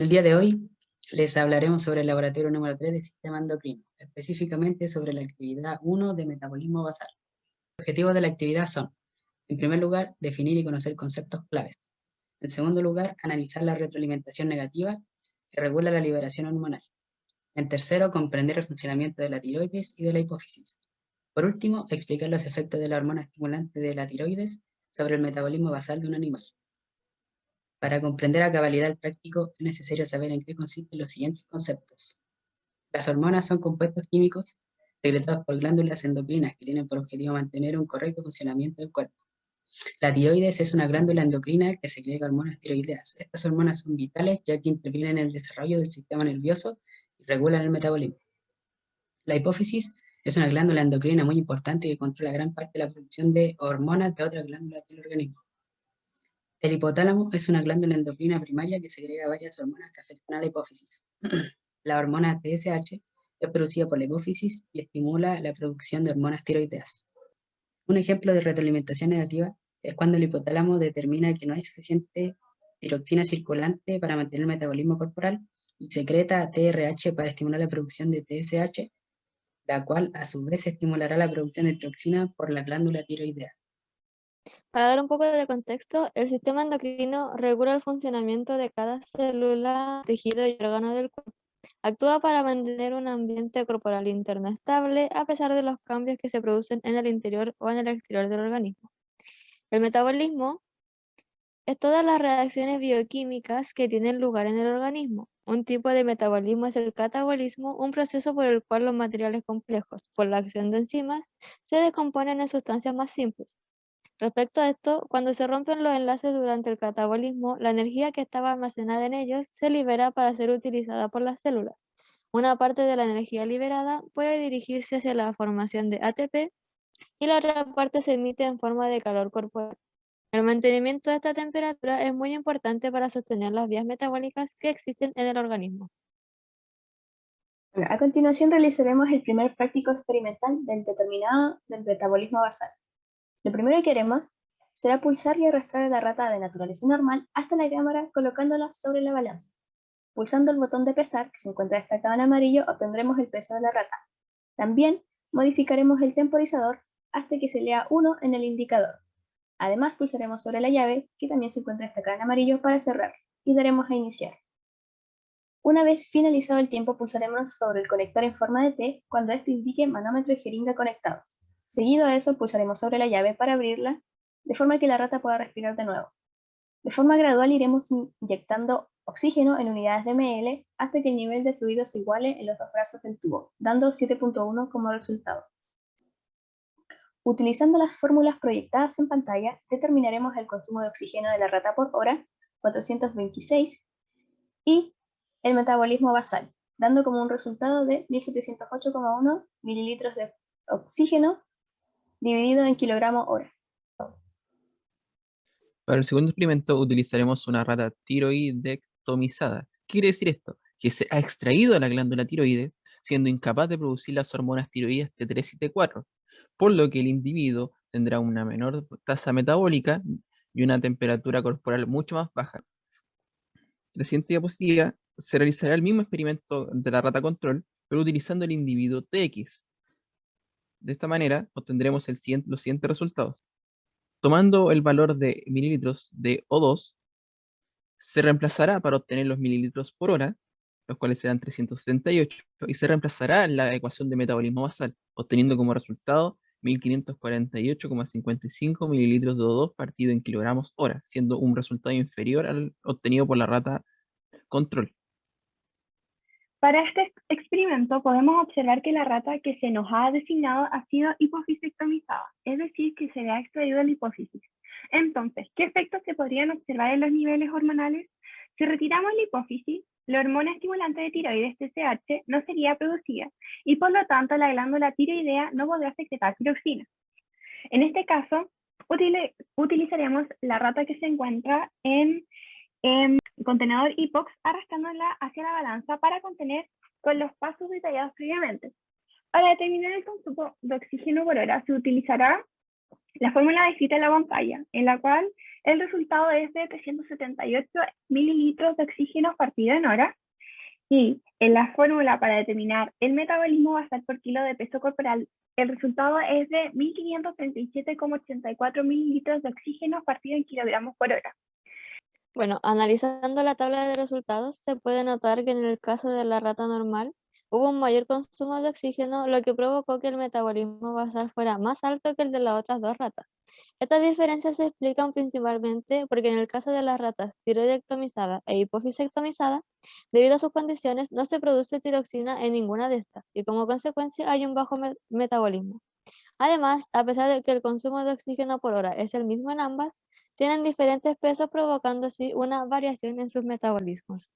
El día de hoy les hablaremos sobre el laboratorio número 3 del sistema endocrino, específicamente sobre la actividad 1 de metabolismo basal. Los objetivos de la actividad son, en primer lugar, definir y conocer conceptos claves. En segundo lugar, analizar la retroalimentación negativa que regula la liberación hormonal. En tercero, comprender el funcionamiento de la tiroides y de la hipófisis. Por último, explicar los efectos de la hormona estimulante de la tiroides sobre el metabolismo basal de un animal. Para comprender a cabalidad el práctico, es necesario saber en qué consisten los siguientes conceptos. Las hormonas son compuestos químicos secretados por glándulas endocrinas que tienen por objetivo mantener un correcto funcionamiento del cuerpo. La tiroides es una glándula endocrina que secreta hormonas tiroideas. Estas hormonas son vitales ya que intervienen en el desarrollo del sistema nervioso y regulan el metabolismo. La hipófisis es una glándula endocrina muy importante que controla gran parte de la producción de hormonas de otras glándulas del organismo. El hipotálamo es una glándula endocrina primaria que segrega varias hormonas que afectan a la hipófisis. la hormona TSH es producida por la hipófisis y estimula la producción de hormonas tiroideas. Un ejemplo de retroalimentación negativa es cuando el hipotálamo determina que no hay suficiente tiroxina circulante para mantener el metabolismo corporal y secreta TRH para estimular la producción de TSH, la cual a su vez estimulará la producción de tiroxina por la glándula tiroidea. Para dar un poco de contexto, el sistema endocrino regula el funcionamiento de cada célula, tejido y órgano del cuerpo. Actúa para mantener un ambiente corporal interno estable a pesar de los cambios que se producen en el interior o en el exterior del organismo. El metabolismo es todas las reacciones bioquímicas que tienen lugar en el organismo. Un tipo de metabolismo es el catabolismo, un proceso por el cual los materiales complejos, por la acción de enzimas, se descomponen en sustancias más simples. Respecto a esto, cuando se rompen los enlaces durante el catabolismo, la energía que estaba almacenada en ellos se libera para ser utilizada por las células. Una parte de la energía liberada puede dirigirse hacia la formación de ATP y la otra parte se emite en forma de calor corporal. El mantenimiento de esta temperatura es muy importante para sostener las vías metabólicas que existen en el organismo. a continuación realizaremos el primer práctico experimental del determinado del metabolismo basal. Lo primero que haremos será pulsar y arrastrar a la rata de naturaleza normal hasta la cámara colocándola sobre la balanza. Pulsando el botón de pesar, que se encuentra destacado en amarillo, obtendremos el peso de la rata. También modificaremos el temporizador hasta que se lea 1 en el indicador. Además pulsaremos sobre la llave, que también se encuentra destacada en amarillo, para cerrar, y daremos a iniciar. Una vez finalizado el tiempo pulsaremos sobre el conector en forma de T cuando este indique manómetro y jeringa conectados. Seguido a eso pulsaremos sobre la llave para abrirla, de forma que la rata pueda respirar de nuevo. De forma gradual iremos inyectando oxígeno en unidades de ml hasta que el nivel de fluido se iguale en los dos brazos del tubo, dando 7.1 como resultado. Utilizando las fórmulas proyectadas en pantalla, determinaremos el consumo de oxígeno de la rata por hora, 426, y el metabolismo basal, dando como un resultado de 1708,1 mililitros de oxígeno dividido en kilogramos hora. Para el segundo experimento utilizaremos una rata tiroidectomizada. ¿Qué quiere decir esto? Que se ha extraído la glándula tiroides, siendo incapaz de producir las hormonas tiroides T3 y T4, por lo que el individuo tendrá una menor tasa metabólica y una temperatura corporal mucho más baja. La siguiente diapositiva se realizará el mismo experimento de la rata control, pero utilizando el individuo TX, de esta manera obtendremos los siguientes resultados. Tomando el valor de mililitros de O2, se reemplazará para obtener los mililitros por hora, los cuales serán 378, y se reemplazará la ecuación de metabolismo basal, obteniendo como resultado 1548,55 mililitros de O2 partido en kilogramos hora, siendo un resultado inferior al obtenido por la rata control. Para este experimento podemos observar que la rata que se nos ha designado ha sido hipofisectomizada, es decir, que se le ha extraído la hipófisis. Entonces, ¿qué efectos se podrían observar en los niveles hormonales? Si retiramos la hipófisis, la hormona estimulante de tiroides TSH no sería producida y por lo tanto la glándula tiroidea no podrá secretar tiroxina. En este caso, utilizaremos la rata que se encuentra en contenedor IPOX arrastrándola hacia la balanza para contener con los pasos detallados previamente. Para determinar el consumo de oxígeno por hora se utilizará la fórmula descrita en la pantalla, en la cual El resultado es de 378 mililitros de oxígeno partido en hora. Y en la fórmula para determinar el metabolismo basal por kilo de peso corporal, el resultado es de 1537,84 mililitros de oxígeno partido en kilogramos por hora. Bueno, analizando la tabla de resultados, se puede notar que en el caso de la rata normal, hubo un mayor consumo de oxígeno, lo que provocó que el metabolismo basal fuera más alto que el de las otras dos ratas. Estas diferencias se explican principalmente porque en el caso de las ratas tiroidectomizada e hipofisectomizada, debido a sus condiciones, no se produce tiroxina en ninguna de estas y como consecuencia hay un bajo metabolismo. Además, a pesar de que el consumo de oxígeno por hora es el mismo en ambas, tienen diferentes pesos provocando así una variación en sus metabolismos.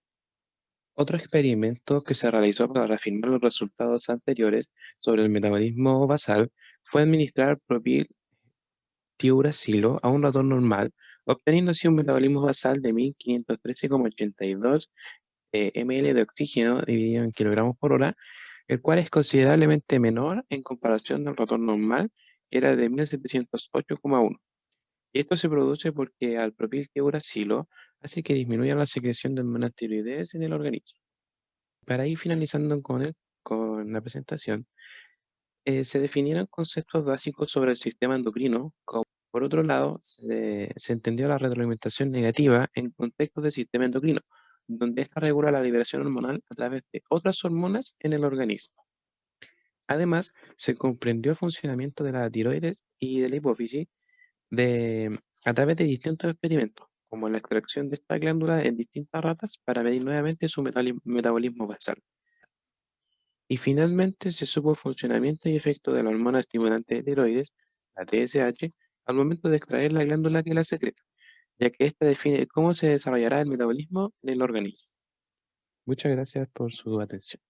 Otro experimento que se realizó para reafirmar los resultados anteriores sobre el metabolismo basal fue administrar propil tiuracilo a un ratón normal, obteniendo así un metabolismo basal de 1513,82 eh, ml de oxígeno dividido en kilogramos por hora, el cual es considerablemente menor en comparación del ratón normal, que era de 1708,1. Esto se produce porque al propiltiuracilo hace que disminuya la secreción de hormonas tiroideas en el organismo. Para ir finalizando con, la presentación, eh, se definieron conceptos básicos sobre el sistema endocrino, como por otro lado, se, entendió la retroalimentación negativa en contexto del sistema endocrino, donde ésta regula la liberación hormonal a través de otras hormonas en el organismo. Además, se comprendió el funcionamiento de la tiroides y de la hipófisis de, a través de distintos experimentos, como la extracción de esta glándula en distintas ratas para medir nuevamente su metabolismo basal. Y finalmente se supo el funcionamiento y efecto de la hormona estimulante de tiroides, la TSH, al momento de extraer la glándula que la secreta, ya que ésta define cómo se desarrollará el metabolismo en el organismo. Muchas gracias por su atención.